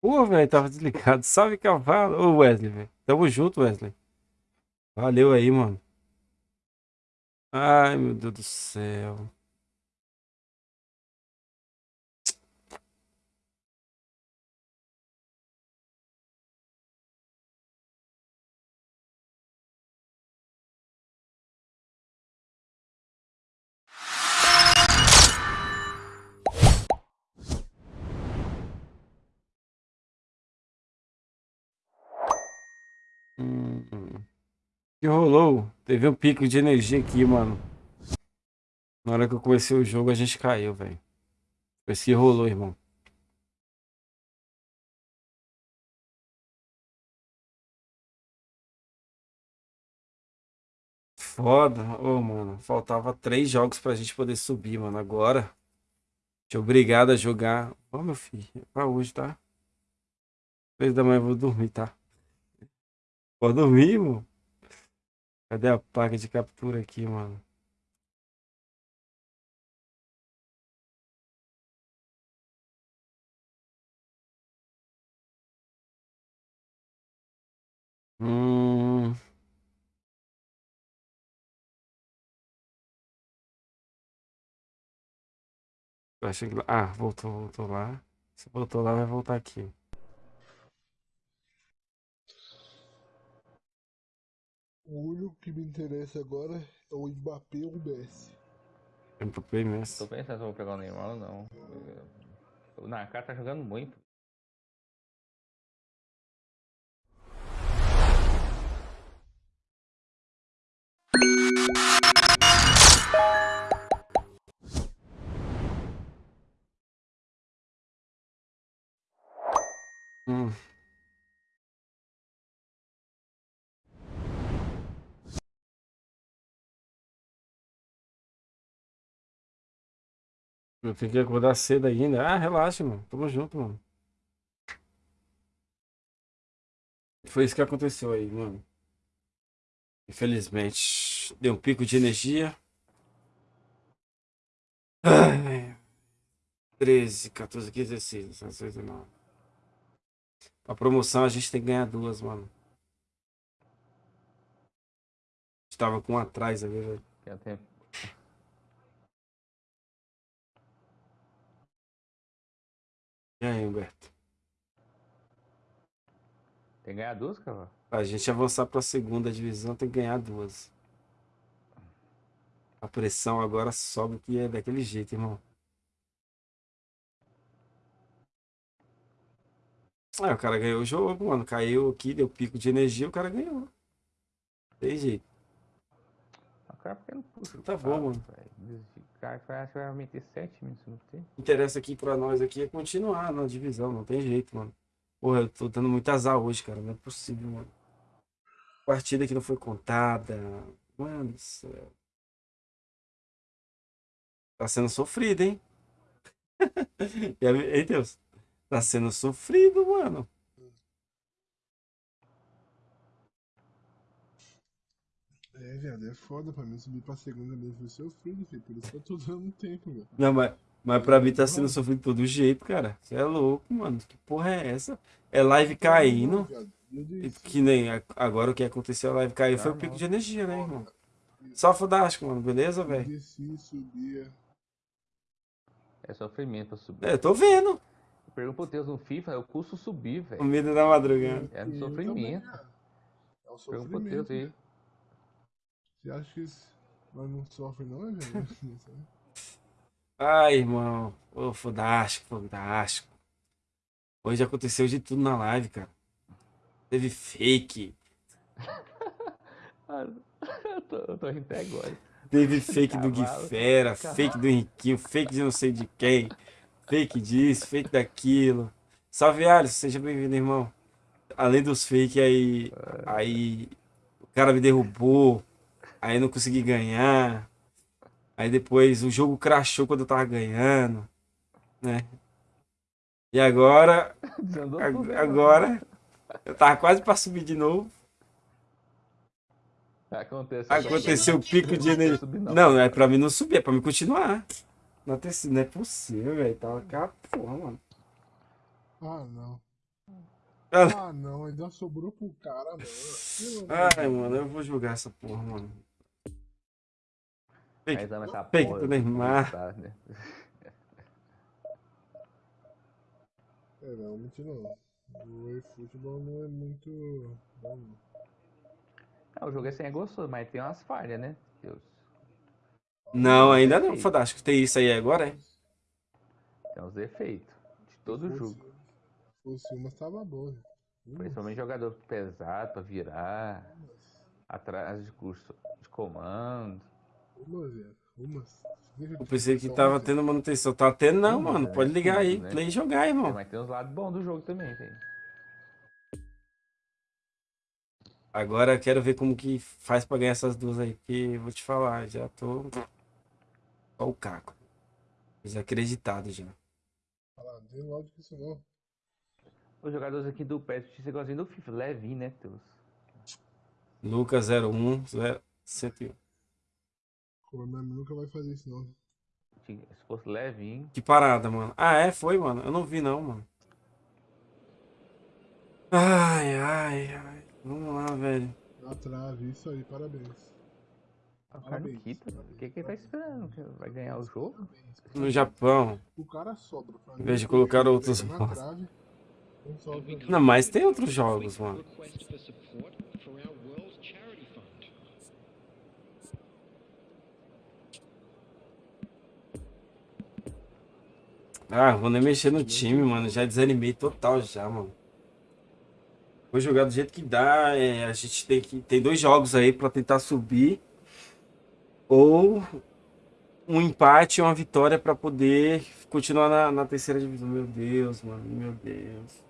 Pô, velho, tava desligado. Salve, cavalo. Ô, Wesley, velho. Tamo junto, Wesley. Valeu aí, mano. Ai, meu Deus do céu. Hum. Que rolou? Teve um pico de energia aqui, mano. Na hora que eu comecei o jogo, a gente caiu, velho. Foi isso que rolou, irmão. Foda. Ô, mano, faltava três jogos pra gente poder subir, mano. Agora, te obrigado a jogar. Ó, meu filho, é pra hoje, tá? Três da manhã eu vou dormir, tá? Pode dormir, irmão. Cadê a placa de captura aqui, mano? Hum... Achei que... Ah, voltou, voltou lá. Se voltou lá, vai voltar aqui. O único que me interessa agora é o Mbappé ou o Messi. Mbappé e Messi. Tô pensando se eu vou pegar o Neymar ou não. O Nakar tá jogando muito. Hum. Eu tenho que acordar cedo ainda. Ah, relaxa, mano. Tamo junto, mano. Foi isso que aconteceu aí, mano. Infelizmente, deu um pico de energia. Ai, 13, 14, 15, 16, 17, 19. A promoção a gente tem que ganhar duas, mano. Estava com um atrás ali, velho. Tem tempo. E aí, Humberto? Tem que ganhar duas, cara. Pra gente avançar pra segunda divisão, tem que ganhar duas. A pressão agora sobe que é daquele jeito, irmão. Ah, o cara ganhou o jogo, mano. Caiu aqui, deu pico de energia, o cara ganhou. Tem jeito. O cara porque não puxa. Tá bom, cara, mano. velho. Cara meter 7 minutos no tempo. interessa aqui pra nós aqui é continuar na divisão, não tem jeito, mano. Porra, eu tô dando muito azar hoje, cara, não é possível, mano. Partida que não foi contada. Mano do céu. Tá sendo sofrido, hein? Ei, Deus. Tá sendo sofrido, mano. É, viado, é foda pra mim subir pra segunda mesmo. Foi sofrido, filho. Por isso que eu tô dando tempo, velho. Não, mas, mas pra mim tá sendo sofrido de todo jeito, cara. Você é louco, mano. Que porra é essa? É live caindo. E Que nem agora o que aconteceu, a live caiu, foi o pico de energia, né, irmão? Só fodástico, mano. Beleza, velho? subia. É sofrimento pra subir. É, eu tô vendo. Pergunta pro Deus no FIFA, é o custo subir, O velho. medo da madrugada. É Eu sofrimento. também, cara. É um Pergunta pro Deus sofrimento. aí. Você acha que isso- nós não sofre não, é, velho? Ai, irmão. Ô, fodástico, fodástico. Hoje aconteceu de tudo na live, cara. Teve fake. Ah, eu, tô, eu tô rindo até agora. Teve fake do Cavalo. Guifera, Cavalo. fake do Henriquinho, fake de não sei de quem. Fake disso, fake daquilo. Salve, Alisson. Seja bem-vindo, irmão. Além dos fake aí, aí o cara me derrubou. Aí eu não consegui ganhar. Aí depois o jogo crashou quando eu tava ganhando, né? E agora, né, agora eu tava quase pra subir de novo. Acontece. Aconteceu o pico de energia. Subir Não, é pra mim não subir, é pra mim continuar. Não, é possível, não é possível, velho. Tava cá, porra, mano. Ah, não. Ah, Ah, não. Ainda sobrou pro cara, mano. Ai, mano, eu vou jogar essa porra, mano. Ama essa fake porra, do Neymar. tá, né? É, realmente não. O eFootball não é muito. bom, não. O jogo assim é gostoso, mas tem umas falhas, né? Deus. Não, ainda não, fantástico. Tem isso aí agora, é? Tem uns defeitos de todo jogo. Se fosse uma, tava boa. Principalmente jogador pesado pra virar, atrás de curso de comando. Uma, velho. Uma. Eu pensei que tava tendo manutenção. Tá tendo não, Não, mano. é Pode ligar aí, né? play e jogar, irmão. Mas tem uns lados bons do jogo também, velho. Agora quero ver como que faz pra ganhar essas duas aí. Porque eu vou te falar, já tô. Só o caco. Desacreditado já. Falar, não tem lógica isso não. Os jogadores aqui do PES Justiça igualzinho do FIFA, levinho, né, Deus? Lucas 01, 0, 101. O Konami nunca vai fazer isso não. Se fosse levinho. Que parada, mano. Ah, é? Foi, mano? Eu não vi, não, mano. Ai, ai, ai. Vamos lá, velho. Na trave, isso aí, parabéns. O cara não quita. O que, que ele tá esperando? Que Vai ganhar o jogo? No Japão. O cara sobra Em vez de colocar outros jogos. Não, mas tem outros jogos, mano. Ah, vou nem mexer no time, mano. Já desanimei total já, mano. Vou jogar do jeito que dá. é, a gente tem que. Tem dois jogos aí pra tentar subir. Ou um empate e uma vitória pra poder continuar na, na terceira divisão. Meu Deus, mano. Meu Deus.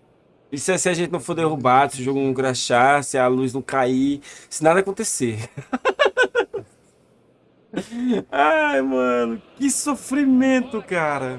Isso é se a gente não for derrubado, se o jogo não crashar, se a luz não cair, se nada acontecer. Ai, mano, que sofrimento, cara.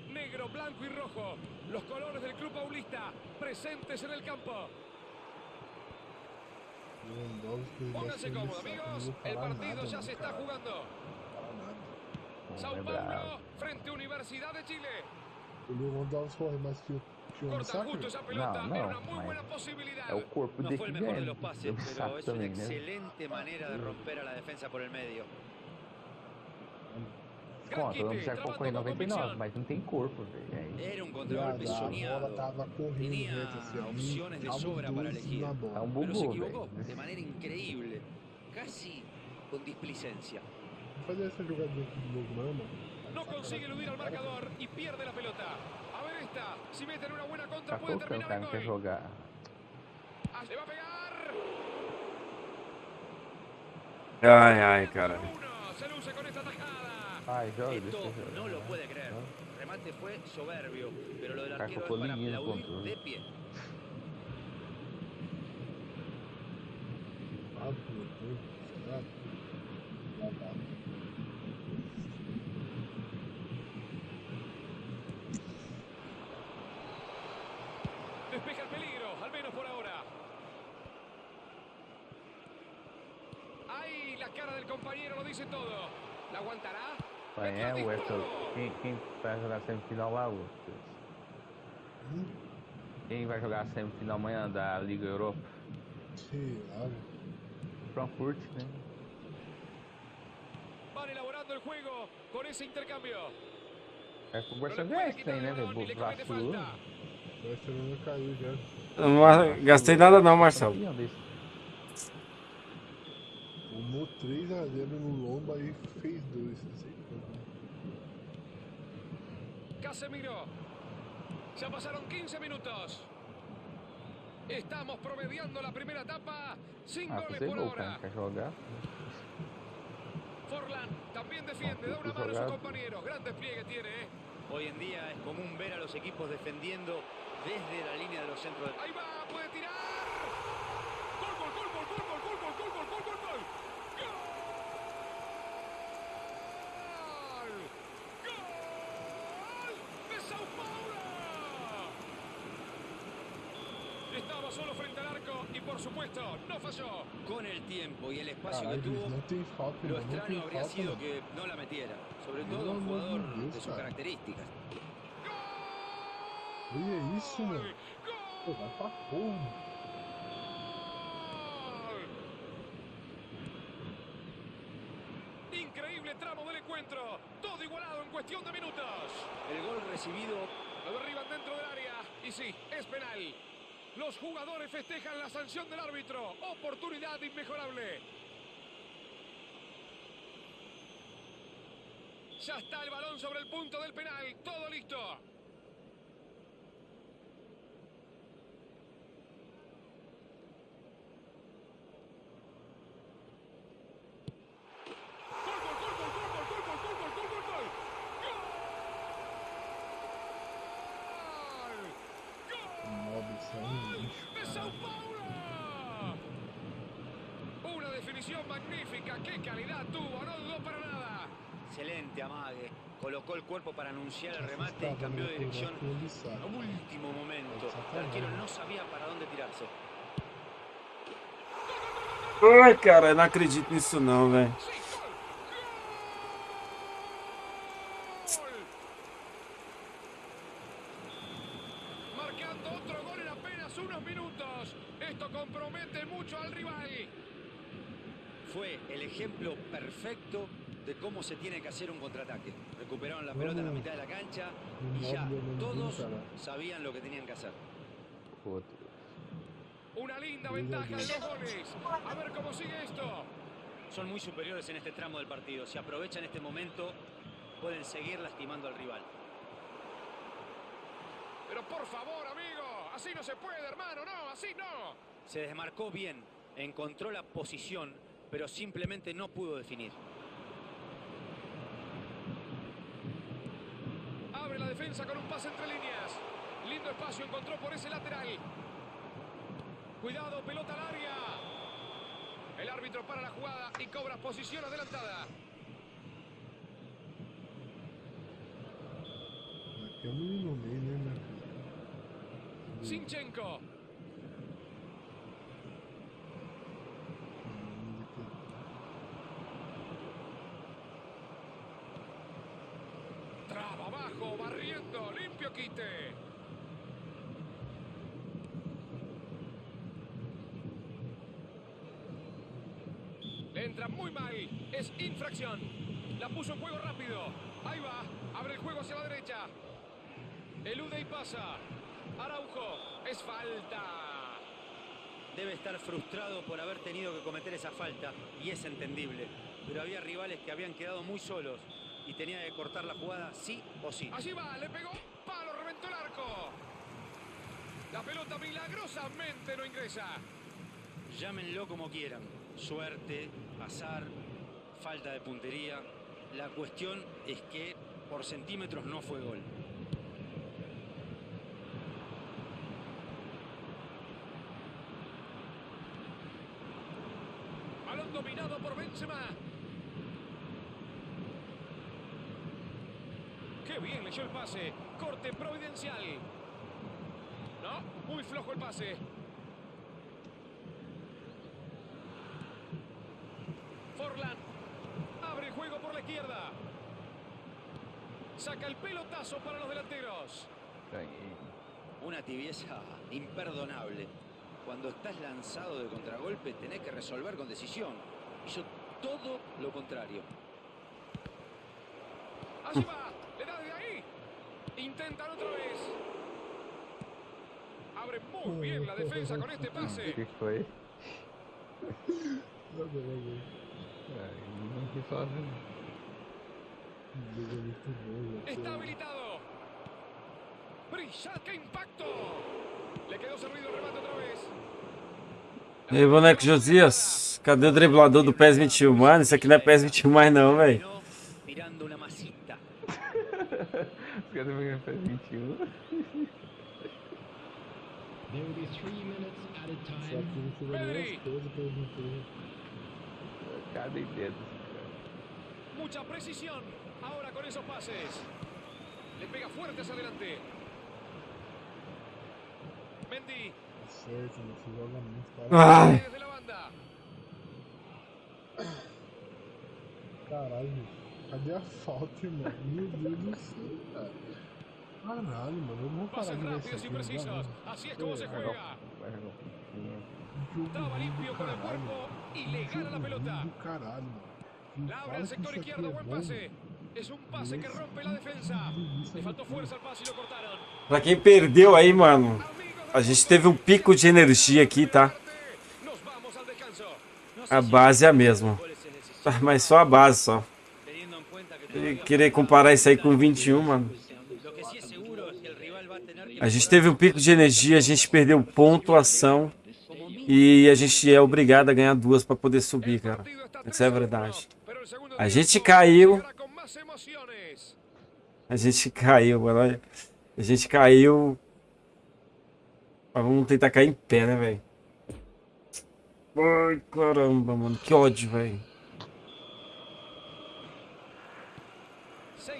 negro, blanco y rojo, los colores del club paulista presentes en el campo. Pónganse cómodos, amigos. El partido ya se está jugando. Sao Paulo frente a Universidad de Chile. Corta justo esa pelota. No, no, Era una muy buena posibilidad. No fue el mejor de los pases, pero es una excelente manera de romper a la defensa por el medio. Bom, todo mundo já colocou em 99, mas não tem corpo, velho. É Era um contra-golpe. A bola tava correndo, Tinha opções de tá sobra para elegir. É um bugou, Pero de maneira incrível. quase com displicência displicencia. Fazer essa jogada do Mama. não consegue eludir o marcador e perde a pelota. A ver esta, se meter numa boa contra tá pode terminar o gol. Jogar. Ah, le va pegar. Ai, ai, cara. Se luce com esta atacada. Esto jogar. no lo puede creer. El remate fue soberbio, pero lo del arquero es para aplaudir de pie. É o Everton. Quem, quem vai jogar semifinal lá, o Hum, Quem vai jogar a semifinal amanhã da Liga Europa? sei lá. Frankfurt, né? Van elaborando el juego con ese intercambio. É que o Barcelona tem, né, velho? O Barcelona caiu já. Eu não gastei nada não, Marcelo. Tomou 3x0 no lombo aí fez dois. Não sei como. Casemiro. Ya pasaron 15 minutos. Estamos promediando la primera etapa. Sin Ah, goles por jogar? Forlan también defiende, No, da una mano a sus compañeros. Gran despliegue tiene, ¿eh? Hoy en día es común ver a los equipos defendiendo desde la línea de los centros. Ahí va, puede tirar. Estaba solo frente al arco y por supuesto no falló. Con el tiempo y el espacio que tuvo, lo extraño habría sido que no la metiera. Sobre todo un jugador de sus cara. características. Olha isso, mano. Pô, vai pra porra. Increíble tramo del encuentro. Todo igualado en cuestión de minutos. El gol recibido Lo derriban dentro del área. Y sí, es penal. Los jugadores festejan la sanción del árbitro. Oportunidad inmejorable. Ya está el balón sobre el punto del penal. Todo listo. ¡Qué calidad tuvo! No dudó para nada. excelente amague. Colocó el cuerpo para anunciar el remate y cambió de dirección a último momento. El arquero no sabía para dónde tirarse. Ai, cara, eu não acredito nisso não, velho. ¡Sí, gol! ¡Gol! Marcando otro gol en apenas unos minutos. Esto compromete mucho al rival. Fue el ejemplo perfecto de cómo se tiene que hacer un contraataque. Recuperaron la pelota en la mitad de la cancha y ya todos sabían lo que tenían que hacer. Una linda ventaja de dos goles. A ver cómo sigue esto. Son muy superiores en este tramo del partido. Si aprovechan este momento, pueden seguir lastimando al rival. Pero por favor, amigo. Así no se puede, hermano. No, así no. Se desmarcó bien, encontró la posición, pero simplemente no pudo definir. Abre la defensa con un pase entre líneas. Lindo espacio encontró por ese lateral. Cuidado, pelota al área. El árbitro para la jugada y cobra posición adelantada. Sinchenko. Traba abajo, barriendo, limpio quite. Entra muy mal, es infracción. La puso en juego rápido. Ahí va, abre el juego hacia la derecha. Elude y pasa. Araujo, es falta. Debe estar frustrado por haber tenido que cometer esa falta y es entendible. Pero había rivales que habían quedado muy solos y tenía que cortar la jugada sí o sí. Allí va, le pegó, palo, reventó el arco. La pelota milagrosamente no ingresa. Llámenlo como quieran. Suerte, azar, falta de puntería. La cuestión es que por centímetros no fue gol. Balón dominado por Benzema. Qué bien leyó el pase. Corte providencial. No, muy flojo el pase. Forlan. Abre el juego por la izquierda. Saca el pelotazo para los delanteros. Una tibieza imperdonable. Cuando estás lanzado de contragolpe tenés que resolver con decisión. Hizo todo lo contrario. Allí va. Le da de ahí. Intentan otra vez. Abre muy bien la defensa con este pase. que foi? Está tô- habilitado. Brillante, qué impacto. Le quedó servido el remate otra vez. E aí, boneco Josias? Cadê o driblador do PES 21? Mano, isso aqui não é PES 21 mais não, velho. Masita. Os caras vão faz 21. There will be three minutes Só time. Cada dedo. Mucha precisión. Ahora con esos pases. Le pega fuerte hacia adelante. Mendy. Ai. Desde la banda. Caralho, cadê a falta? Meu Deus do céu, cara. Caralho, mano, eu não vou parar Pases de ver rápidos isso y aqui, não dá, precisos. não. Así es como se É, juega. Vai jogar pouquinho. Jogo do limpio con el caralho, cuerpo mano. y le gana la pelota. caralho, mano. La abre al sector izquierdo. é Buen pase. Es un pase que rompe la defensa. Le faltó fuerza al pase y lo cortaron. Pra quem perdeu aí, mano, a gente teve um pico de energia aqui, tá? A base é a mesma. Tá, Mas só a base só. E Querer comparar isso aí com 21, mano. A gente teve um pico de energia, a gente perdeu pontuação e a gente é obrigado a ganhar duas pra poder subir, cara. Essa é verdade. A gente caiu. A gente caiu, mano. A gente caiu. Mas vamos tentar cair em pé, né, velho? Ai, caramba, mano. Que ódio, velho. Se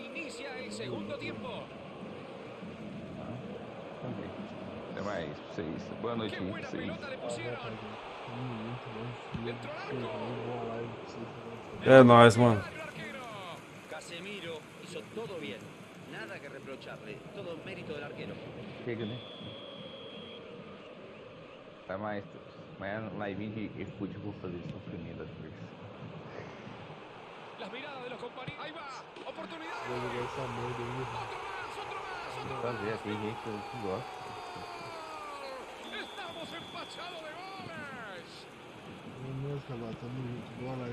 Boa noite aí buena pelota le pusieron. Arco. e É nóis, mano. Casemiro hizo todo bien. Nada que reprocharle. Todo mérito del arquero. Chega, né? Tá mais. Amanhã live de vou fazer sofrimento das coisas. Las miradas de los compañeros. Ahí va. Oportunidad. Vou jogar essa merda ainda. Otro más, otro más, otro Vou fazer, tem gente que que gosta.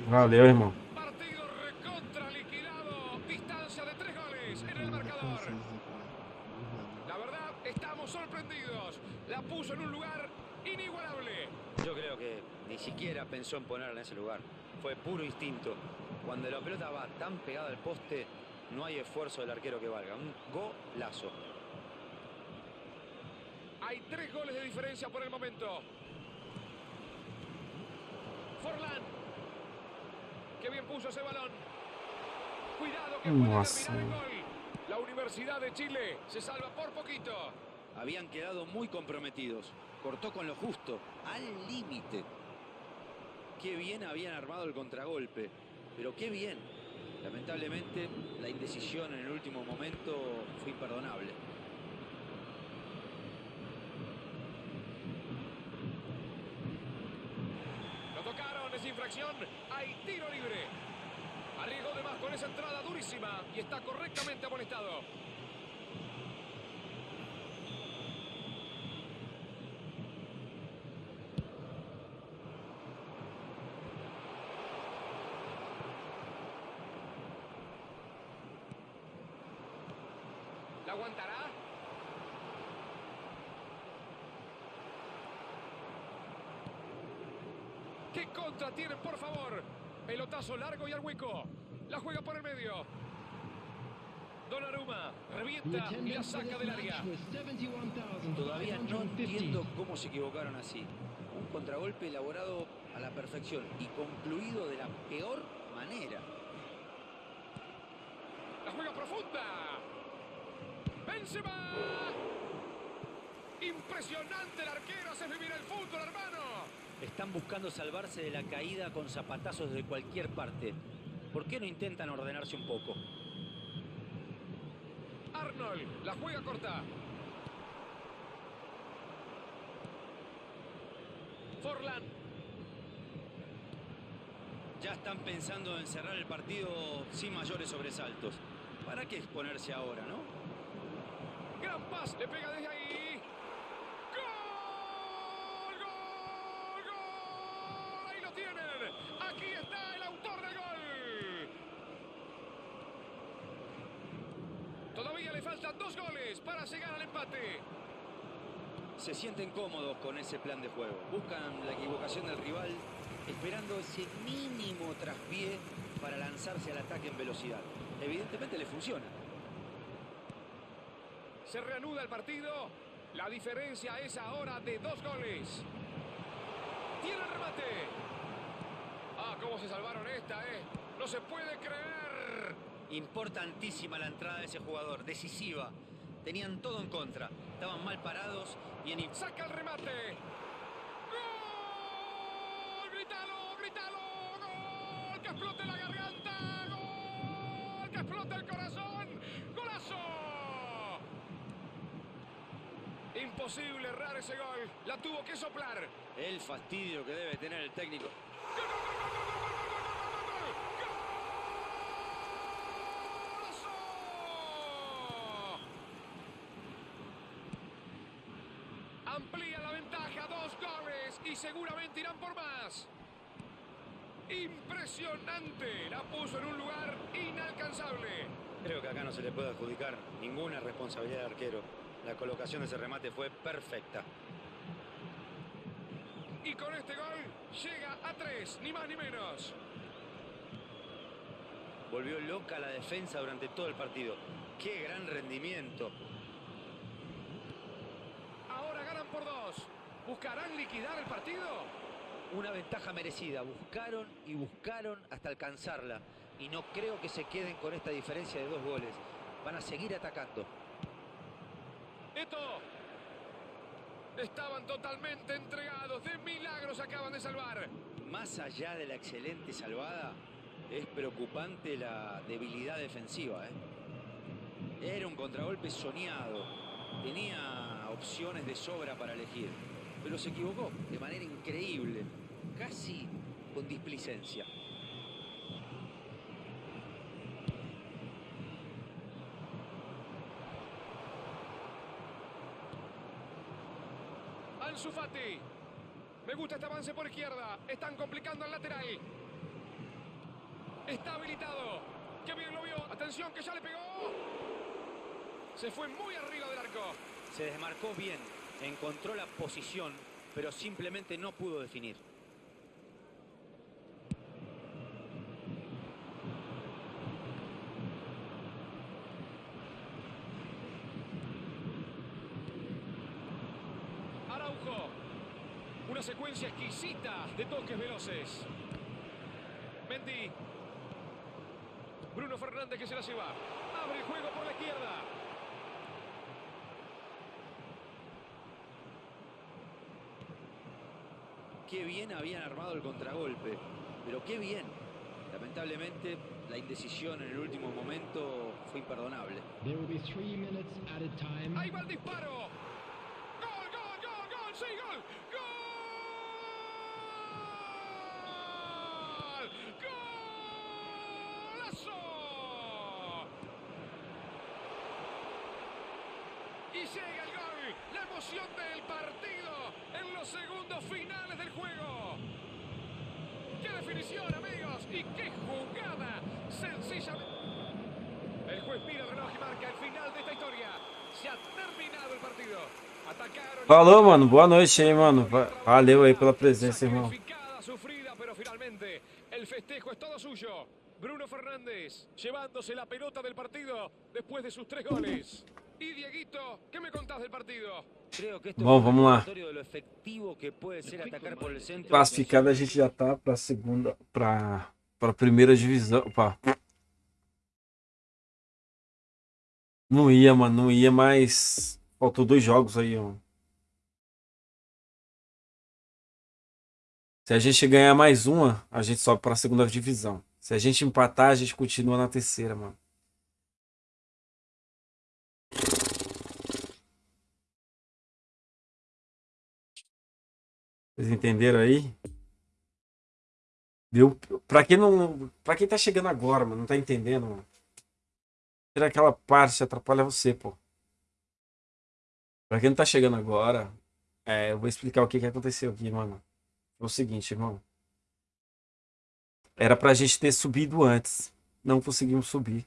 Valeu, irmão. Partido recontra liquidado. Distancia de tres goles en el marcador. La verdad, estamos sorprendidos. La puso en un lugar inigualable. Yo creo que ni siquiera pensó en ponerla en ese lugar. Fue puro instinto. Cuando la pelota va tan pegada al poste, no hay esfuerzo del arquero que valga. Un golazo. Hay tres goles de diferencia por el momento. Forlán. Qué bien puso ese balón. Cuidado que puede terminar en gol. La Universidad de Chile se salva por poquito. Habían quedado muy comprometidos. Cortó con lo justo, al límite. Qué bien habían armado el contragolpe. Pero qué bien. Lamentablemente, la indecisión en el último momento fue imperdonable. Lo Hay tiro libre. Arriesgó de más con esa entrada durísima y está correctamente amonestado. ¿La aguantará? ¿Qué contra tienen, por favor? Pelotazo largo y al hueco. La juega por el medio. Donnarumma revienta y la saca del área. Todavía no entiendo cómo se equivocaron así. Un contragolpe elaborado a la perfección y concluido de la peor manera. La juega profunda. Benzema. Impresionante el arquero. Hace vivir el fútbol, hermano. Están buscando salvarse de la caída con zapatazos de cualquier parte. ¿Por qué no intentan ordenarse un poco? Arnold. La juega corta. Forlán. Ya están pensando en cerrar el partido sin mayores sobresaltos. ¿Para qué exponerse ahora, no? Gran paz. Le pega desde ahí. ¡Gol! ¡Gol! ¡Gol! Ahí lo tienen. Aquí está el autor del gol. Todavía le faltan dos goles para llegar al empate. Se sienten cómodos con ese plan de juego. Buscan la equivocación del rival, esperando ese mínimo traspié para lanzarse al ataque en velocidad. Evidentemente le funciona. Se reanuda el partido. La diferencia es ahora de dos goles. Tiene el remate. Ah, cómo se salvaron esta, ¿eh? No se puede creer. Importantísima la entrada de ese jugador, decisiva. Tenían todo en contra. Estaban mal parados y en... Saca el remate. ¡Gol! ¡Grítalo! ¡Grítalo! ¡Gol! ¡Que explote la garganta! ¡Gol! ¡Que explote el corazón! ¡Golazo! Imposible errar ese gol. La tuvo que soplar. El fastidio que debe tener el técnico. ¡Gol, gol, gol, gol, gol, gol, gol, gol, gol, gol! ¡Golazo! Amplía la ventaja, dos goles y seguramente irán por más. Impresionante, la puso en un lugar inalcanzable. Creo que acá no se le puede adjudicar ninguna responsabilidad al arquero. La colocación de ese remate fue perfecta. Y con este gol llega a tres, ni más ni menos. Volvió loca la defensa durante todo el partido. ¡Qué gran rendimiento! Ahora ganan por dos. ¿Buscarán liquidar el partido? Una ventaja merecida. Buscaron y buscaron hasta alcanzarla. Y no creo que se queden con esta diferencia de dos goles. Van a seguir atacando. Esto. Estaban totalmente entregados. De milagros acaban de salvar. Más allá de la excelente salvada, es preocupante la debilidad defensiva. ¿eh? Era un contragolpe soñado. Tenía opciones de sobra para elegir. Pero se equivocó de manera increíble. Casi con displicencia. Ansu Fati. Me gusta este avance por izquierda. Están complicando al lateral. Está habilitado. Qué bien lo vio. Atención que ya le pegó. Se fue muy arriba del arco. Se desmarcó bien, encontró la posición, pero simplemente no pudo definir. Araujo. Una secuencia exquisita de toques veloces. Mendy. Bruno Fernández que se la lleva. Abre el juego por la izquierda. Qué bien habían armado el contragolpe, pero qué bien. Lamentablemente, la indecisión en el último momento fue imperdonable. There will be three minutes at a time. Ahí va el disparo. Mano. Boa noite aí, mano. Va- Valeu aí pela presença, irmão. El festejo es todo suyo. Bruno Fernández llevándose la pelota del partido después de sus tres goles. Y Dieguito, ¿qué me contás del partido? Creo que esto Bom, vamos lá. Classificado a gente já tá pra segunda, pra, pra primeira divisão. Opa. Não ia, mano, não ia, mas faltou dois jogos aí, ó. Se a gente ganhar mais uma, a gente sobe pra segunda divisão. Se a gente empatar, a gente continua na terceira, mano. Vocês entenderam aí? Deu. Quem não. Pra quem tá chegando agora, mano, não tá entendendo, mano. Tira aquela parte, atrapalha você, pô. Pra quem não tá chegando agora, é, eu vou explicar o que, que aconteceu aqui, mano. Foi o seguinte, irmão. Era pra gente ter subido antes. Não conseguimos subir.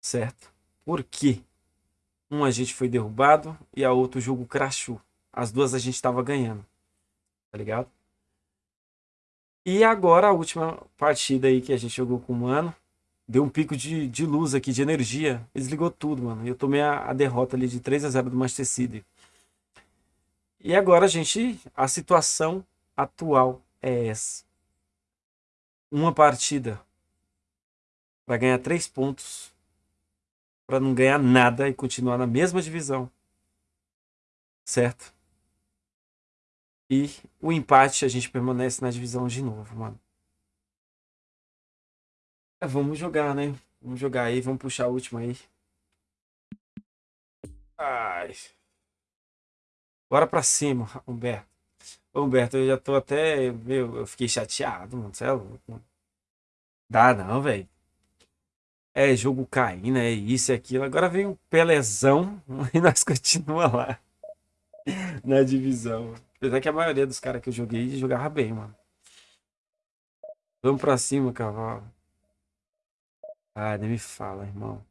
Certo? Por quê? Um a gente foi derrubado e a outro o jogo crashou. As duas a gente tava ganhando. Tá ligado? E agora a última partida aí que a gente jogou com o Mano. Deu um pico de, de luz aqui, de energia. Desligou tudo, mano. Eu tomei a, a derrota ali de 3 a 0 do Manchester City. E agora, gente, a situação atual é essa. Uma partida para ganhar três pontos, para não ganhar nada e continuar na mesma divisão. Certo? E o empate a gente permanece na divisão de novo, mano. É, vamos jogar, né? Vamos jogar aí, vamos puxar a última aí. Ai. Bora pra cima, Humberto. Ô, Humberto, eu já tô até. Meu, eu fiquei chateado, mano. Você é louco. Dá não, velho. É jogo caindo, é isso e aquilo. Agora vem um Pelezão e nós continuamos lá. Na divisão. Apesar que a maioria dos caras que eu joguei jogava bem, mano. Vamos pra cima, cavalo. Ah, nem me fala, irmão.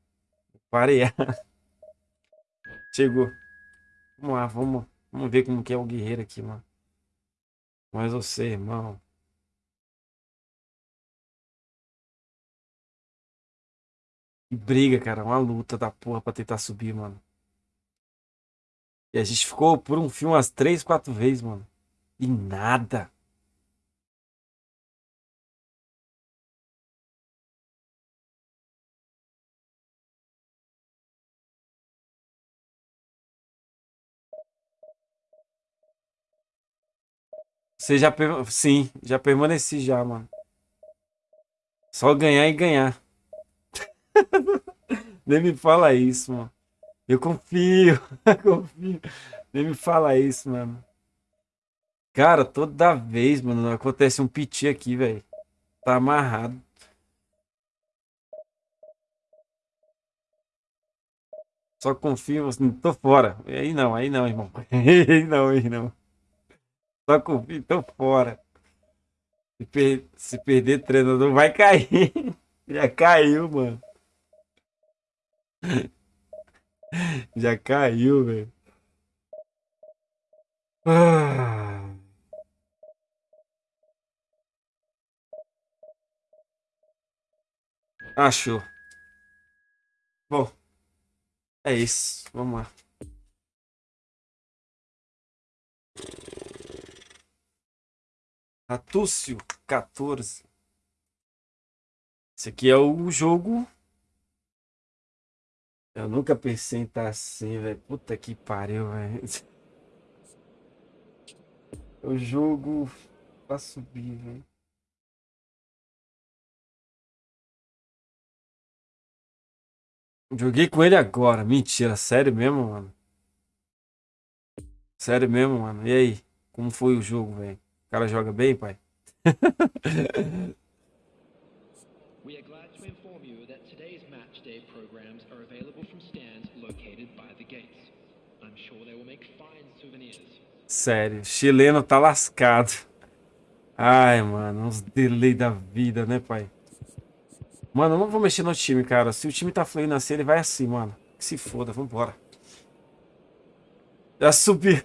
Parei. Chegou. Vamos lá, vamos, vamos ver como que é o guerreiro aqui, mano. Mas você, irmão. Que briga, cara. Uma luta da porra pra tentar subir, mano. E a gente ficou por um fio umas três, quatro vezes, mano. E nada. Você já. per- Sim, já permaneci já, mano. Só ganhar e ganhar. Nem me fala isso, mano. Eu confio, confio. Nem me fala isso, mano. Cara, toda vez, mano, acontece um piti aqui, velho. Tá amarrado. Só confio, assim, tô fora. Aí não, aí não, irmão. Aí não, aí não. Só confio, tô fora. Se, per- se perder treinador, vai cair. Já caiu, mano. Já caiu, velho. Ah. Achou. Bom, é isso. Vamos lá. Natúcio, 14. Esse aqui é o jogo. Eu nunca pensei em estar assim, velho. Puta que pariu, velho. O jogo pra subir, velho. Joguei com ele agora. Mentira, sério mesmo, mano? Sério mesmo, mano? E aí? Como foi o jogo, velho? O cara joga bem, pai? We are glad to inform you that today's match day programs are available from stands located by the gates. I'm sure they will make fine souvenirs. Sério, chileno tá lascado. Ai, mano, uns delay da vida, né, pai? Mano, eu não vou mexer no time, cara. Se o time tá fluindo assim, ele vai assim, mano. Que se foda, vambora. Já subi.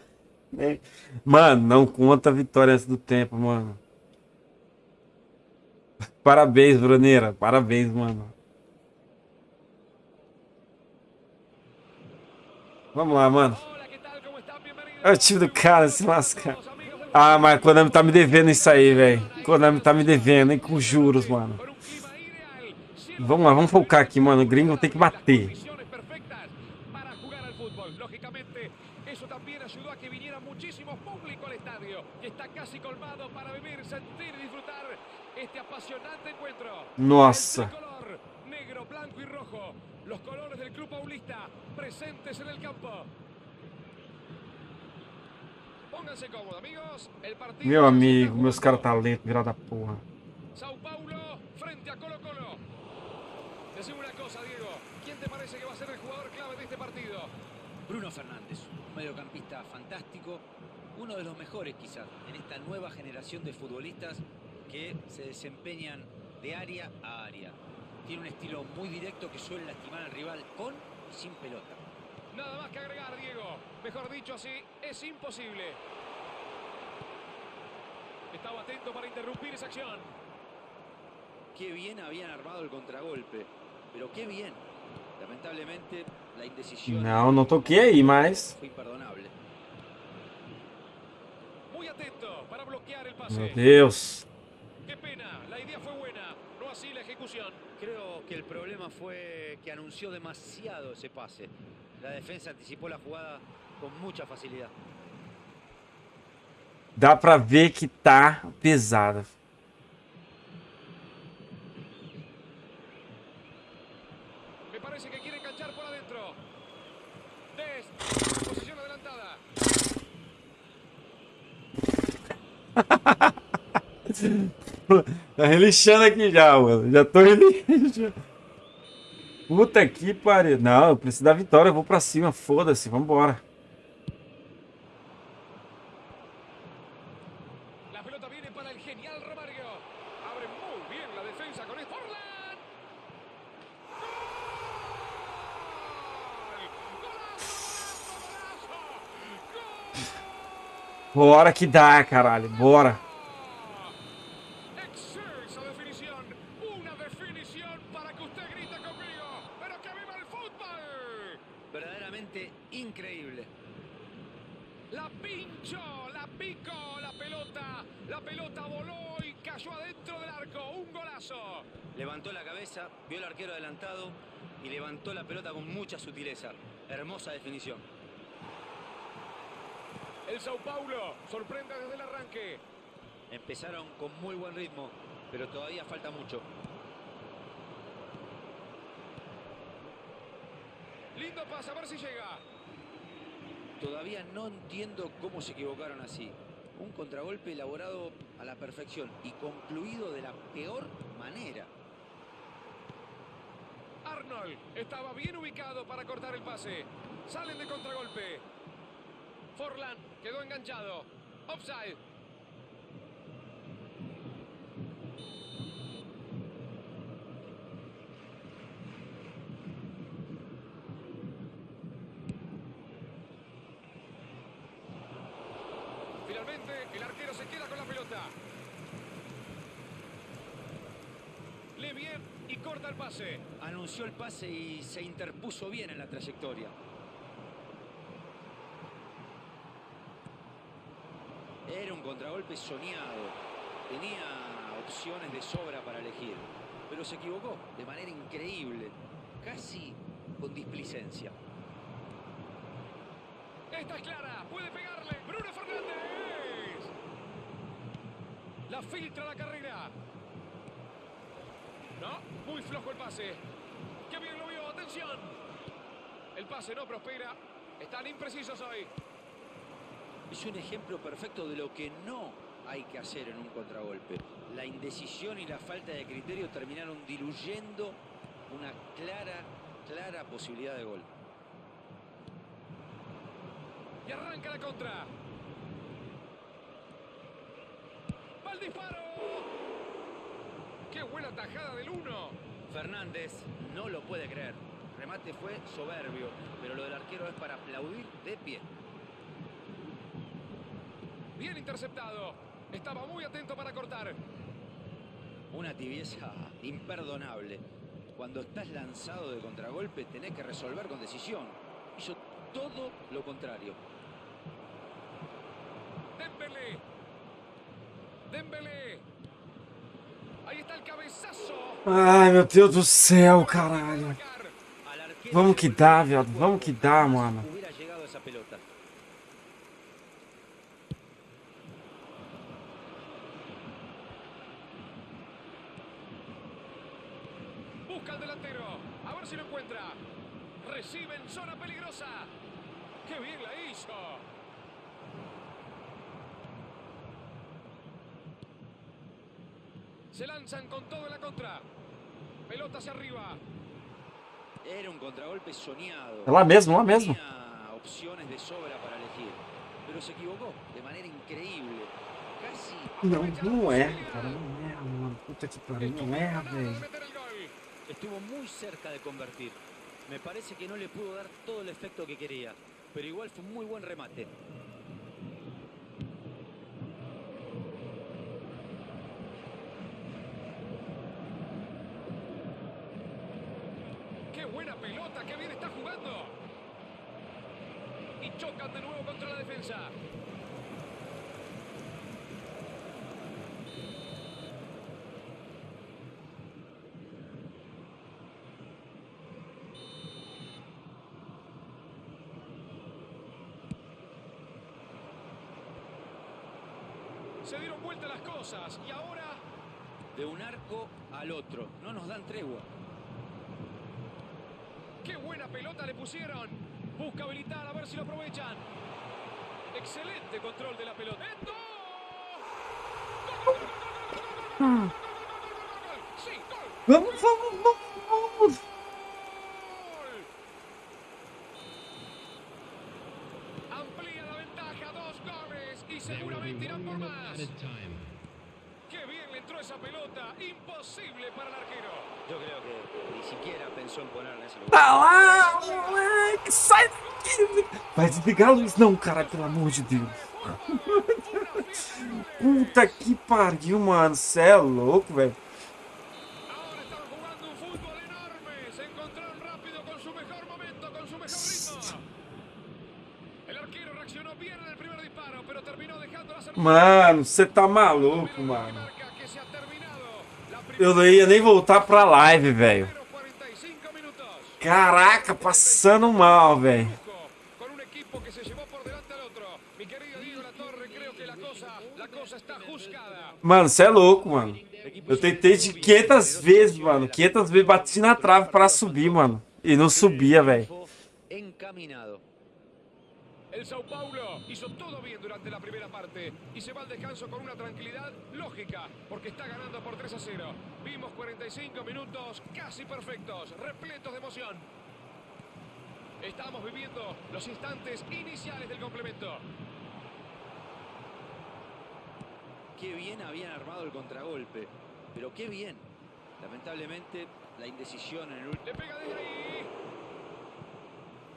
Né? Mano, não conta a vitória antes do tempo, mano. Parabéns, Bruneira. Parabéns, mano. Vamos lá, mano. É o time do cara se lasca. Ah, mas Konami tá me devendo isso aí, velho. Konami tá me devendo, hein, com juros, mano. Vamos lá, vamos focar aqui, mano. O gringo tem que bater. condiciones perfectas para jugar al fútbol. Lógicamente, eso también ayudó a que viniera muchísimo público al estadio, que está casi colmado para vivir, sentir y disfrutar este apasionante encuentro. Nossa. El tricolor, negro, blanco y rojo, los colores del club paulista presentes en el campo. Pónganse cómodos, amigos. El partido Meu amigo, meus caras jugando. talentos, virada porra. Sao Paulo frente a Colo Colo. Decime una cosa, Diego. ¿Quién te parece que va a ser el jugador clave de este partido? Bruno Fernández, un mediocampista fantástico, uno de los mejores quizás en esta nueva generación de futbolistas que se desempeñan de área a área. Tiene un estilo muy directo que suele lastimar al rival con y sin pelota. Nada más que agregar, Diego. Mejor dicho así, es imposible. Estaba atento para interrumpir esa acción. Qué bien habían armado el contragolpe, pero qué bien. Lamentablemente la indecisión Não, não toquei aí, mas. fue imperdonable. Muy atento para bloquear el pase. Deus. Qué pena, la idea fue buena, no así la ejecución. Creo que el problema fue que anunció demasiado ese pase. La defensa anticipó la jugada con mucha facilidad. Dá pra ver que tá pesada. Me parece que quiere enganchar por adentro. Des, posición adelantada. Tá relixando aqui já, mano. Já tô relixando. Puta que pariu. Não, eu preciso da vitória. Eu vou pra cima. Foda-se. Vambora. Bora que dá, caralho. Bora. La pelota voló y cayó adentro del arco. Un golazo. Levantó la cabeza, vio al arquero adelantado y levantó la pelota con mucha sutileza. Hermosa definición. El Sao Paulo sorprende desde el arranque. Empezaron con muy buen ritmo, pero todavía falta mucho. Lindo pase, a ver si llega. Todavía no entiendo cómo se equivocaron así. Un contragolpe elaborado a la perfección y concluido de la peor manera. Arnold estaba bien ubicado para cortar el pase. Salen de contragolpe. Forlan quedó enganchado. Offside. El arquero se queda con la pelota. Lee bien y corta el pase. Anunció el pase y se interpuso bien en la trayectoria. Era un contragolpe soñado. tenía opciones de sobra para elegir, pero se equivocó de manera increíble, casi con displicencia. Esta es clara, puede pegarle. Bruno Fernández. La filtra la carrera. No, muy flojo el pase. Qué bien lo vio, atención. El pase no prospera. Están imprecisos hoy. Es un ejemplo perfecto de lo que no hay que hacer en un contragolpe. La indecisión y la falta de criterio terminaron diluyendo una clara, clara posibilidad de gol. Y arranca la contra. ¡Va el disparo! ¡Qué buena tajada del uno! Fernández no lo puede creer. El remate fue soberbio, pero lo del arquero es para aplaudir de pie. Bien interceptado. Estaba muy atento para cortar. Una tibieza imperdonable. Cuando estás lanzado de contragolpe tenés que resolver con decisión. Hizo todo lo contrario. Ai, meu Deus do céu, caralho. Vamos que dá, viado. Vamos que dá, mano. Lá mesmo, lá mesmo. Não, não é, cara, não é, mano. Puta que pariu, não é, velho. Estuvo muito cerca de convertir. Me parece que não lhe pudo dar todo o efeito que queria, mas igual foi um muito bom remate. Se dieron vuelta las cosas y ahora De un arco al otro, no nos dan tregua. ¡Qué buena pelota le pusieron! Busca habilitar, a ver si lo aprovechan. Excelente control de la pelota. ¡Esto! Tá lá, moleque! Sai daqui! Vai desligar a luz. Não, cara, pelo amor de Deus. Puta que pariu, mano. Cê é louco, velho. Mano, você tá maluco, mano. Eu não ia nem voltar pra live, velho. Caraca, passando mal, velho. Mano, você é louco, mano. Eu tentei de 500 vezes, mano. 500 vezes bati na trave para subir, mano. E não subia, velho. El Sao Paulo hizo todo bien durante la primera parte y se va al descanso con una tranquilidad lógica porque está ganando por 3 a 0. Vimos 45 minutos casi perfectos, repletos de emoción. Estamos viviendo los instantes iniciales del complemento. Qué bien habían armado el contragolpe, pero qué bien. Lamentablemente, la indecisión en el último... Le pega desde ahí.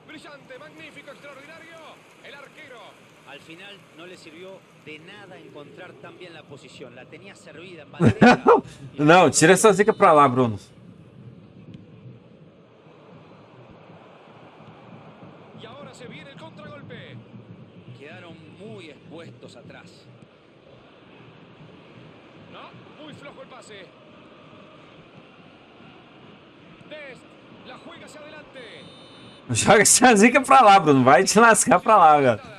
Brillante, magnífico, extraordinario. El arquero. Al final no le sirvió de nada encontrar tan bien la posición. La tenía servida en bandeja. Não, tira essa zica pra lá, Bruno. Y ahora se viene el contragolpe. Quedaron muy expuestos atrás. No, muy flojo el pase. Dest, la juega hacia adelante. Joga essa zica pra lá, Bruno. Vai te lascar pra lá, cara.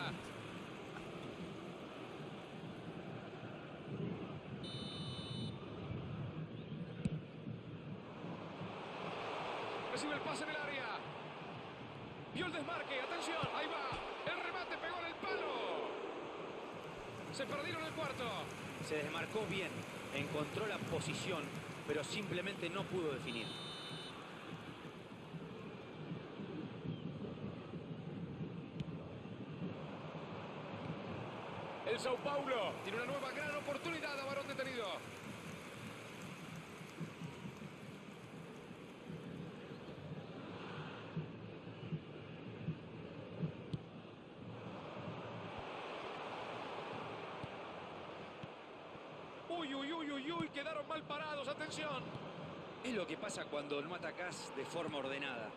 Cuando no atacás de forma ordenada.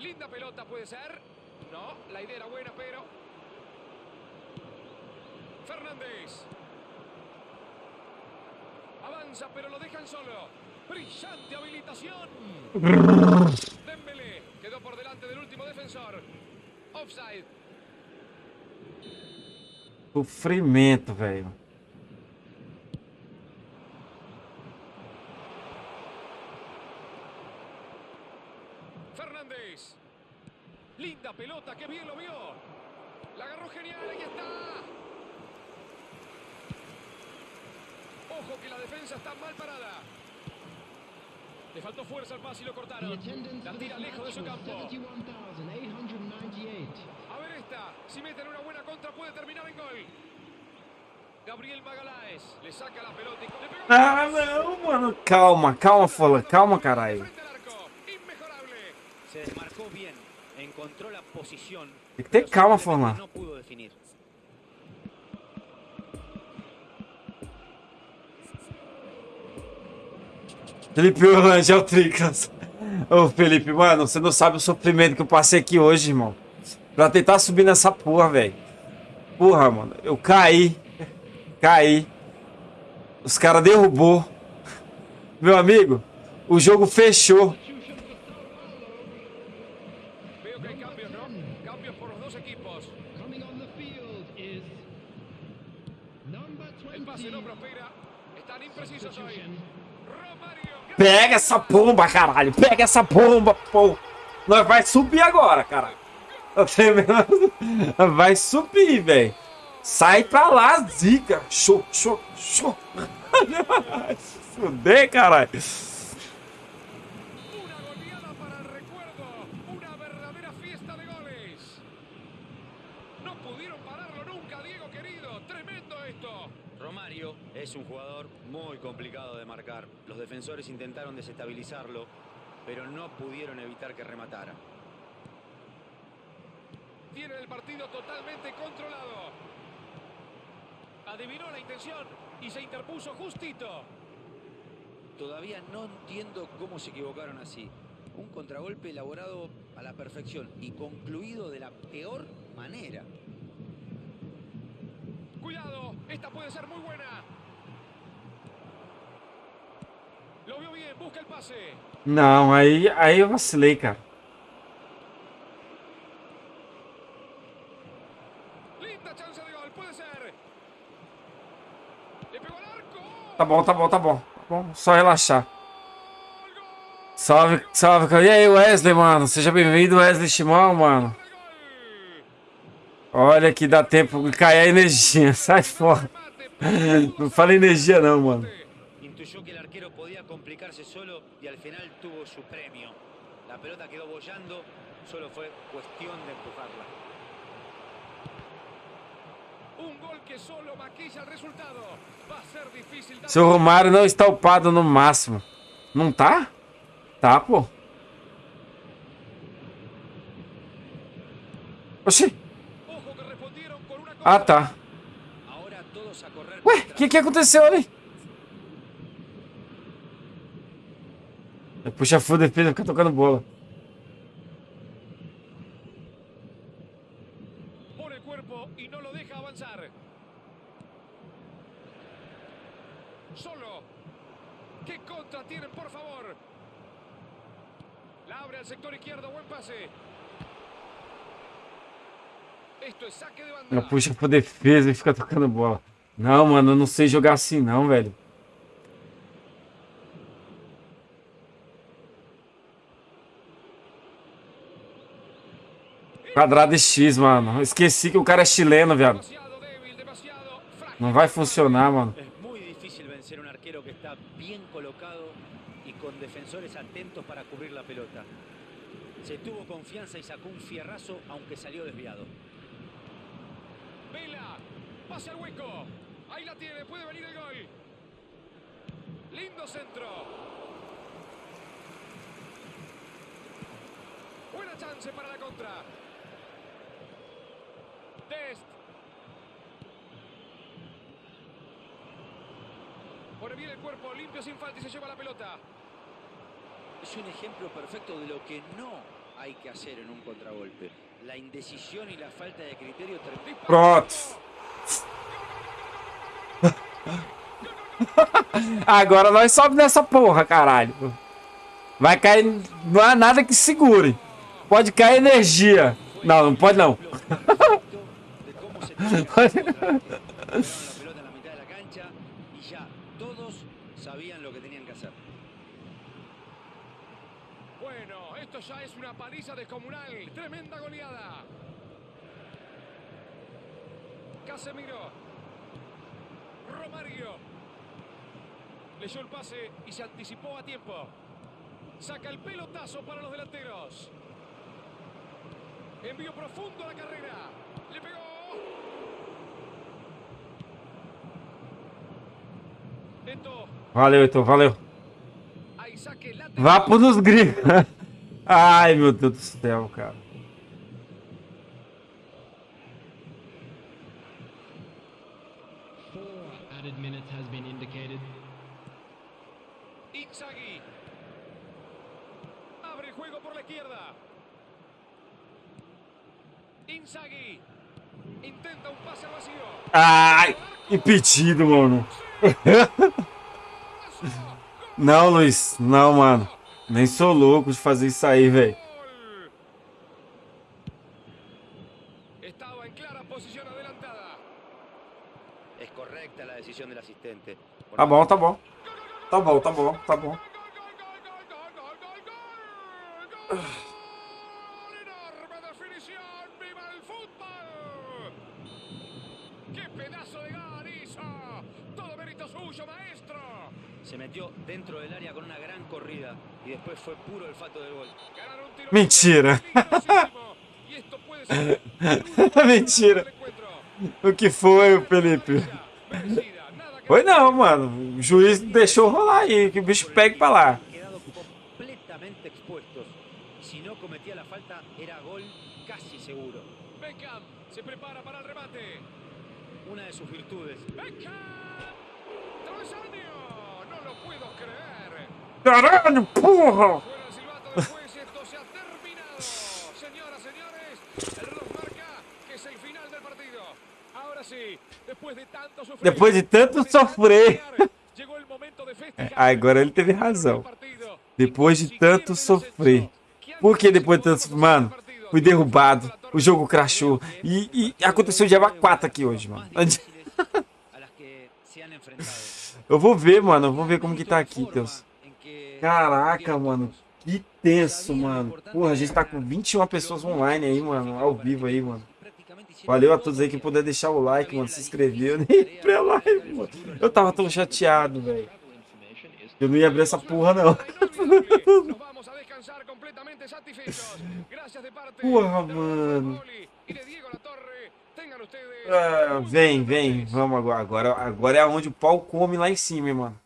Linda pelota puede ser. No, la idea era buena, pero. Fernández. Avanza, pero lo dejan solo. Brillante habilitación. Dembélé quedó por delante del último defensor. Offside. Sofrimento, velho. Fuerza al pase y lo cortaron. La tira lejos de su campo. 71,898. A ver esta. Si meten una buena contra puede terminar en gol. Gabriel le saca la pelota y Ah, não, mano. Calma, calma, Fola. Calma, caralho. Se desmarcó bien, encontró la posición, Tem que ter calma, Forlan. no pudo definir. Felipe Orlando Tricas. Ô, Felipe, mano, você não sabe o sofrimento que eu passei aqui hoje, irmão. Pra tentar subir nessa porra, velho. Porra, mano. Eu caí. Caí. Os caras derrubou. Meu amigo, o jogo fechou. Veo que hay cambios, ¿no? Cambios por los dos equipos. Coming on the field is number El pase 20. no prospera. Están imprecisos hoy. Romario. Pega essa pomba, caralho. Pega essa pomba, pô. Nós vai subir agora, caralho. Vai subir, velho. Sai pra lá, zica. Show, show, show. Se Fuder, caralho. Defensores intentaron desestabilizarlo, pero no pudieron evitar que rematara. Tienen el partido totalmente controlado. Adivinó la intención y se interpuso justito. Todavía no entiendo cómo se equivocaron así. Un contragolpe elaborado a la perfección y concluido de la peor manera. Cuidado, esta puede ser muy buena. Não, aí, aí eu vacilei, cara. Tá bom, tá bom, tá bom. Tá bom, só relaxar. Salve, salve. cara. E aí, Wesley, mano? Seja bem-vindo, Wesley Shimão, mano. Olha que dá tempo de cair a energia. Sai fora. Não fala energia não, mano. Arquero podía complicarse solo y al final tuvo su premio. La pelota quedó bollando, solo fue cuestión de empujarla. Un gol que solo maquilla el resultado. Va a ser difícil dar Seu Romário não está upado no máximo. Não tá? Tá, pô. Oxi. Ah, tá. Ué, o que, que aconteceu ali? Buen pase. Esto es saque de Ela puxa pra defesa e fica tocando bola. Não, mano, eu não sei jogar assim não, velho. Quadrado e X, mano. Esqueci que o cara é chileno, viado. Não vai funcionar, mano. Es muy difícil vencer un arquero que está bien colocado y con defensores atentos para cubrir la pelota. Se tuvo confianza y sacó un fierrazo aunque salió desviado. Vela. Pase al hueco. Ahí la tiene. Puede venir el gol. Lindo centro. Buena chance para la contra. Dest. Pone bien el cuerpo, limpio sin falta y se lleva la pelota. Es un ejemplo perfecto de lo que no hay que hacer en un contragolpe. La indecisión y la falta de criterio. Pronto. Agora nós sobe nessa porra, caralho. Vai cair. Não há nada que segure. Pode cair energia. Não, não pode não. sabían lo que tenían que hacer. Bueno, esto ya es una paliza descomunal. Tremenda goleada. Casemiro. Romario. Leyó el pase y se anticipó a tiempo. Saca el pelotazo para los delanteros. Envío profundo a la carrera. Le pegó. Valeu, então, valeu. Lateral. Vapo nos gringos. Ai, meu Deus do céu, cara. Four added minutes has been indicated. Inzaghi. Abre el juego por la izquierda. Inzaghi. Intenta un pase al vacío. Ai, impedido, mano. Não, Luiz. Não, mano. Nem sou louco de fazer isso aí, velho. Gol. Estaba en clara posición adelantada. Es correcta la decisión del asistente. Por Tá bom, tá bom. Tá bom, tá bom, tá bom. Gol, gol, gol, gol, gol, gol, gol, gol. Gol. Enorme definición. ¡Viva el fútbol! ¡Qué pedazo de gol hizo! Todo mérito suyo, maestro. Se metió dentro del área con una gran corrida y después fue puro olfato del gol. Ganaron un tiro Mentira. Mentira. O que foi, Felipe? Foi não, mano. O juiz deixou rolar aí, que o bicho pegue pra lá. Han quedado completamente expuestos. Si no cometía la falta, era gol casi seguro. Beckham se prepara para el remate. Una de sus virtudes. Beckham. Travesaño. No lo puedo creer. Caralho, porra! Fuera el silbato del juez, esto se ha terminado. Señoras, señores, el reloj marca que es el final del partido. Ahora sí, después de tanto sufrir, Depois de tanto sofrer. festejar. Agora ele teve razão. Depois de tanto sofrer. Por que depois de tanto Mano, fui derrubado, o jogo crashou. E, e aconteceu de 4 aqui hoje, mano. Eu vou ver, mano. Eu vou ver como que tá aqui, Deus. Caraca, mano. Que tenso, mano. Porra, a gente tá com 21 pessoas online aí, mano. Ao vivo aí, mano. Valeu a todo todos aí que puder deixar o like, mano. Se inscrever. Eu nem pra live, mano. Eu tava tão chateado, velho. Eu não ia abrir essa porra, não. Porra, mano. Ah, vem, vem. Vamos agora. agora. Agora é onde o pau come lá em cima, mano.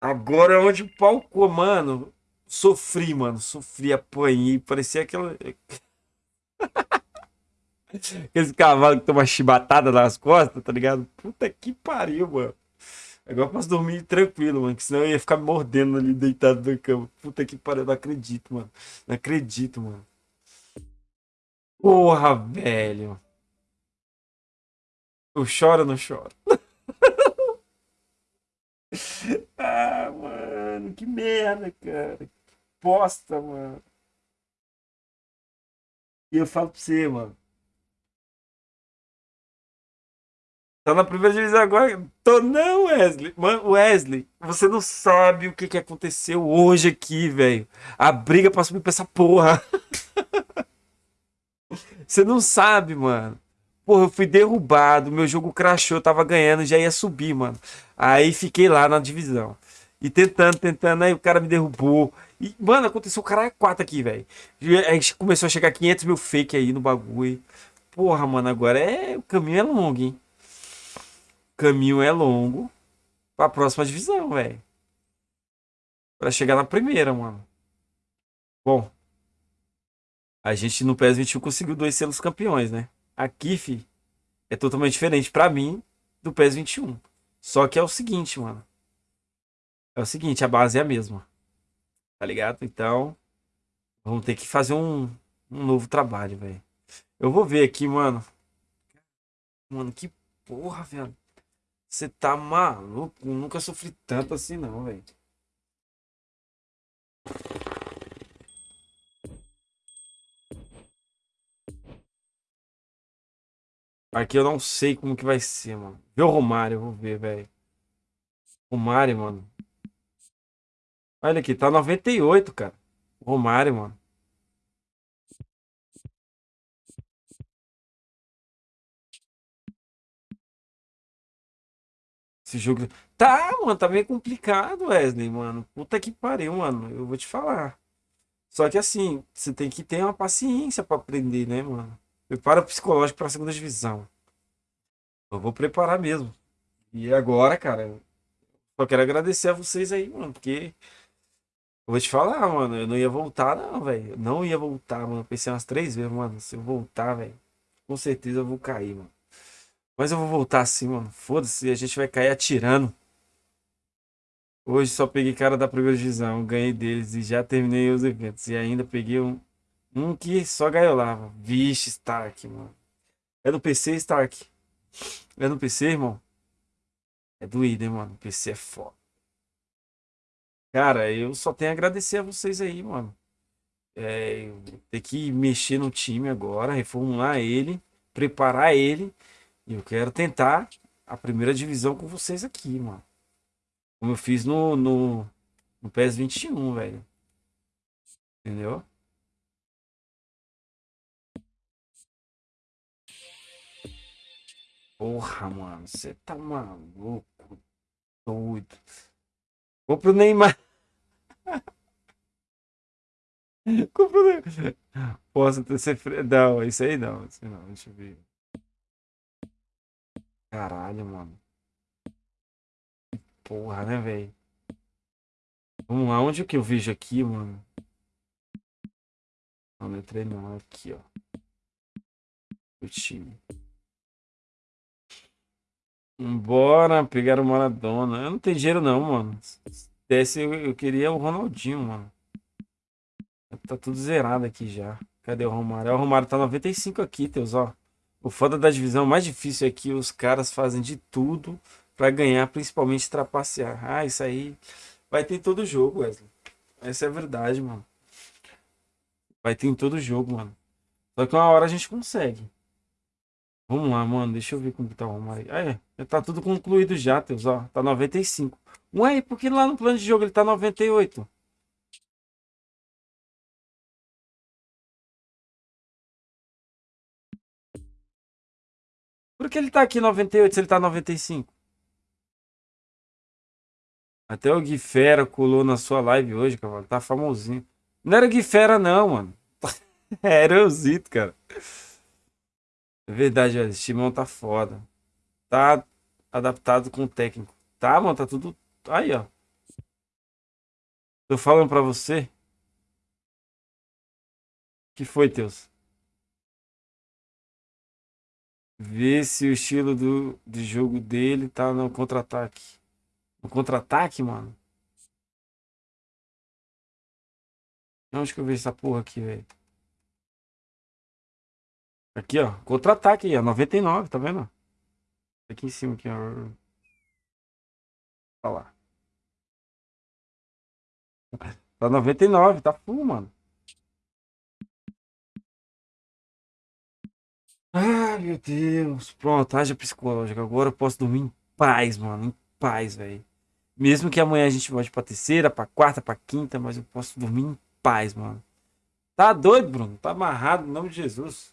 Agora é onde o pau come, mano. Sofri, mano. Sofri, apanhei. Parecia aquela. Aqueles cavalos que tomam chibatada nas costas, tá ligado? Puta que pariu, mano. Agora eu posso dormir tranquilo, mano. Que senão eu ia ficar mordendo ali deitado na cama. Puta que pariu, não acredito, mano. Não acredito, mano. Porra, velho. Eu choro ou não choro? Ah, mano, que merda, cara. Que bosta, mano. E eu falo pra você, mano. Tá na primeira divisão agora? Tô não, Wesley. Mano, Wesley, você não sabe o que, que aconteceu hoje aqui, velho. A briga pra subir pra essa porra. Você não sabe, mano. Porra, eu fui derrubado, meu jogo crashou, tava ganhando, já ia subir, mano. Aí fiquei lá na divisão. E tentando, tentando, aí o cara me derrubou. E, mano, aconteceu o cara é quatro aqui, velho. Começou a chegar 500 mil fake aí no bagulho. Porra, mano, agora é. O caminho é longo, hein? Caminho é longo pra próxima divisão, velho. Pra chegar na primeira, mano. Bom. A gente no PES 21 conseguiu dois selos campeões, né? Aqui, fi, é totalmente diferente pra mim do PES 21. Só que é o seguinte, mano. É o seguinte, a base é a mesma. Tá ligado? Então, vamos ter que fazer um, um novo trabalho, velho. Eu vou ver aqui, mano. Mano, que porra, velho. Você tá maluco? Eu nunca sofri tanto assim, não, velho. Aqui eu não sei como que vai ser, mano. Vê o Romário, vou ver, velho. Romário, mano. Olha aqui, tá 98, cara. Romário, mano. Esse jogo. Tá, mano, tá meio complicado, Wesley, mano. Puta que pariu, mano. Eu vou te falar. Só que assim, você tem que ter uma paciência pra aprender, né, mano? Prepara psicológico pra segunda divisão. Eu vou preparar mesmo. E agora, cara, só quero agradecer a vocês aí, mano, porque eu vou te falar, mano, eu não ia voltar, não, velho. Não ia voltar, mano. Pensei umas três vezes, mano. Se eu voltar, velho, com certeza eu vou cair, mano. Mas eu vou voltar assim, mano. Foda-se, a gente vai cair atirando. Hoje só peguei cara da primeira divisão, ganhei deles e já terminei os eventos. E ainda peguei um, um que só gaiolava. Vixe, Stark, mano. É do PC, Stark? É no PC, irmão? É doído, hein, mano? PC é foda. Cara, eu só tenho a agradecer a vocês aí, mano. É, ter que mexer no time agora, reformular ele, preparar ele. E eu quero tentar a primeira divisão com vocês aqui, mano. Como eu fiz no, no, no PES 21, velho. Entendeu? Porra, mano, você tá maluco, doido. Vou pro Neymar. Neymar. Posso ter ser. Não, isso aí não, isso aí não, deixa eu ver. Caralho, mano. Porra, né, velho? Vamos lá, onde que eu vejo aqui, mano? Não, não entrei não, aqui, ó. O time. Bora pegar o Maradona. Eu não tenho dinheiro não, mano. Se desse, eu, eu queria o Ronaldinho, mano. Tá tudo zerado aqui já. Cadê o Romário? O Romário tá 95 aqui, Teus, ó. O foda da divisão mais difícil é que os caras fazem de tudo para ganhar, principalmente trapacear. Ah, isso aí vai ter em todo jogo, Wesley. Essa é a verdade, mano. Vai ter em todo jogo, mano. Só que uma hora a gente consegue. Vamos lá, mano. Deixa eu ver como tá o Romário. Ah, é. Já tá tudo concluído já, Teus, ó. Tá 95. Ué, por que lá no plano de jogo ele tá 98? Por que ele tá aqui 98 se ele tá 95? Até o Gui Fera colou na sua live hoje, cavalo. Tá famosinho. Não era Gui Fera, não, mano. Era euzito, cara. É verdade, velho. Esse timão tá foda. Tá adaptado com o técnico. Tá, mano, tá tudo. Aí, ó. Tô falando pra você. que foi, Teus? Vê se o estilo do, de jogo dele tá no contra-ataque. No contra-ataque, mano? Onde que eu vejo essa porra aqui, velho? Aqui, ó. Contra-ataque aí, ó. 99, tá vendo? Aqui em cima, aqui, ó. Olha lá. Tá 99, tá full, mano. Ai, meu Deus. Pronto, haja psicológica. Agora eu posso dormir em paz, mano. Em paz, velho. Mesmo que amanhã a gente volte pra terceira, pra quarta, pra quinta, mas eu posso dormir em paz, mano. Tá doido, Bruno? Tá amarrado em nome de Jesus.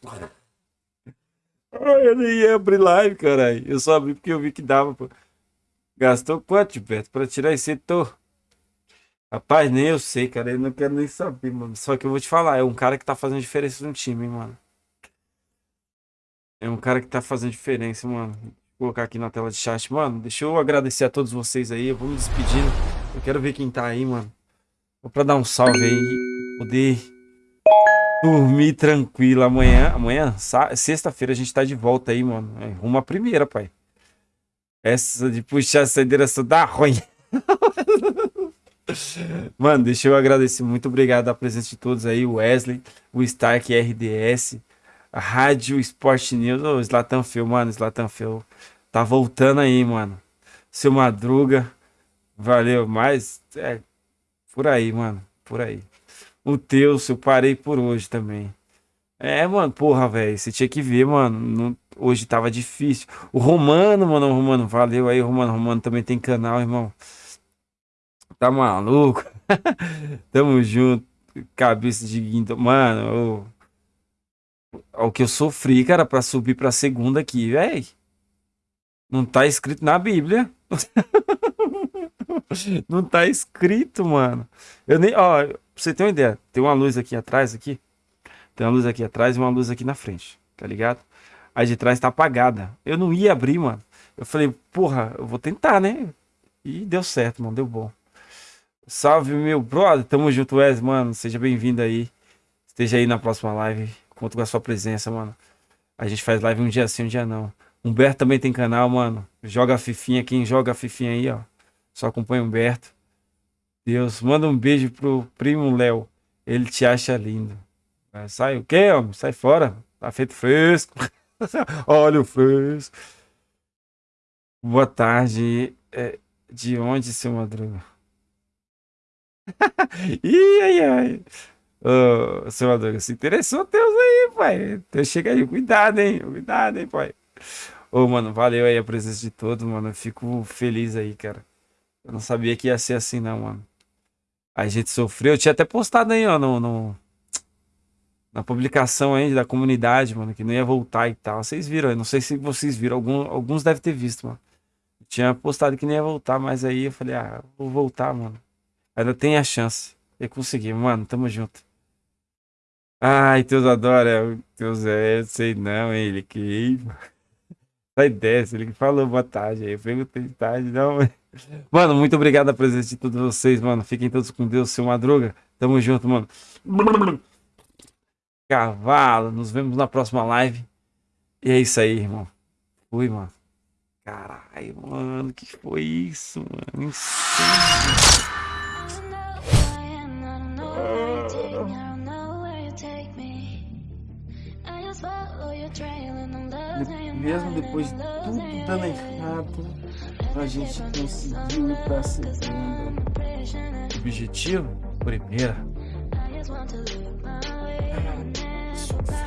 Eu nem ia abrir live, caralho. Eu só abri porque eu vi que dava. Pô. Gastou quanto, Beto, pra tirar esse setor? Rapaz, nem eu sei, cara. Eu não quero nem saber, mano. Só que eu vou te falar, é um cara que tá fazendo diferença no time, hein, mano. É um cara que tá fazendo diferença, mano. Vou colocar aqui na tela de chat. Mano, deixa eu agradecer a todos vocês aí. Eu vou me despedindo. Eu quero ver quem tá aí, mano. Vou pra dar um salve aí. Poder dormir tranquilo amanhã. Amanhã, sexta-feira, a gente tá de volta aí, mano. É, rumo primeira, pai. Essa de puxar a saideira só dá ruim. Mano, deixa eu agradecer. Muito obrigado a presença de todos aí. O Wesley, o Stark RDS, Rádio Sport News. Ô, Slatan Feu, mano. Slatan Feu tá voltando aí, mano. Seu Madruga. Valeu, mas é por aí, mano. Por aí. O teu, eu parei por hoje também. É, mano, porra, velho. Você tinha que ver, mano. Não, hoje tava difícil. O Romano, mano, Romano, valeu aí, Romano. Romano também tem canal, irmão. Tá maluco? Tamo junto. Cabeça de guinda. Mano, o, o que eu sofri, cara, pra subir pra segunda aqui, velho. Não tá escrito na Bíblia. Não tá escrito, mano. Eu nem, ó, pra você ter uma ideia, tem uma luz aqui atrás aqui. Tem uma luz aqui atrás e uma luz aqui na frente, tá ligado? A de trás tá apagada. Eu não ia abrir, mano. Eu falei, porra, eu vou tentar, né? E deu certo, mano, deu bom. Salve, meu brother. Tamo junto, Wes, mano. Seja bem-vindo aí. Esteja aí na próxima live. Conto com a sua presença, mano. A gente faz live um dia sim, um dia não. Humberto também tem canal, mano. Joga a Fifinha. Quem joga a Fifinha aí, ó. Só acompanha o Humberto. Deus, manda um beijo pro primo Léo. Ele te acha lindo. Sai o quê, homem? Sai fora. Tá feito fresco. Olha o fresco. Boa tarde. É, de onde, seu Madruga? Ai, ai. Ô, Madruga, se interessou Deus aí, pai. Então chega aí, cuidado, hein? Cuidado, hein, pai. Ô, mano, valeu aí a presença de todos, mano. Eu fico feliz aí, cara. Eu não sabia que ia ser assim, não, mano. A gente sofreu. Eu tinha até postado aí, ó, no, no na publicação aí da comunidade, mano, que não ia voltar e tal. Vocês viram, eu não sei se vocês viram, algum, alguns devem ter visto, mano. Eu tinha postado que não ia voltar, mas aí eu falei, ah, vou voltar, mano. Ainda tem a chance. Eu consegui, mano, tamo junto. Ai, Deus adora, Deus é, sei não, ele que. Sai dessa, ele que falou boa tarde aí. Eu perguntei de tarde, não. Mano, muito obrigado a presença de todos vocês, mano. Fiquem todos com Deus, seu Madruga. Tamo junto, mano. Cavalo, nos vemos na próxima live. E é isso aí, irmão. Fui, mano. Caralho, mano, que foi isso, mano? Mesmo depois de tudo dando errado, a gente conseguiu ir pra segunda. Objetivo? Primeira. Caralho.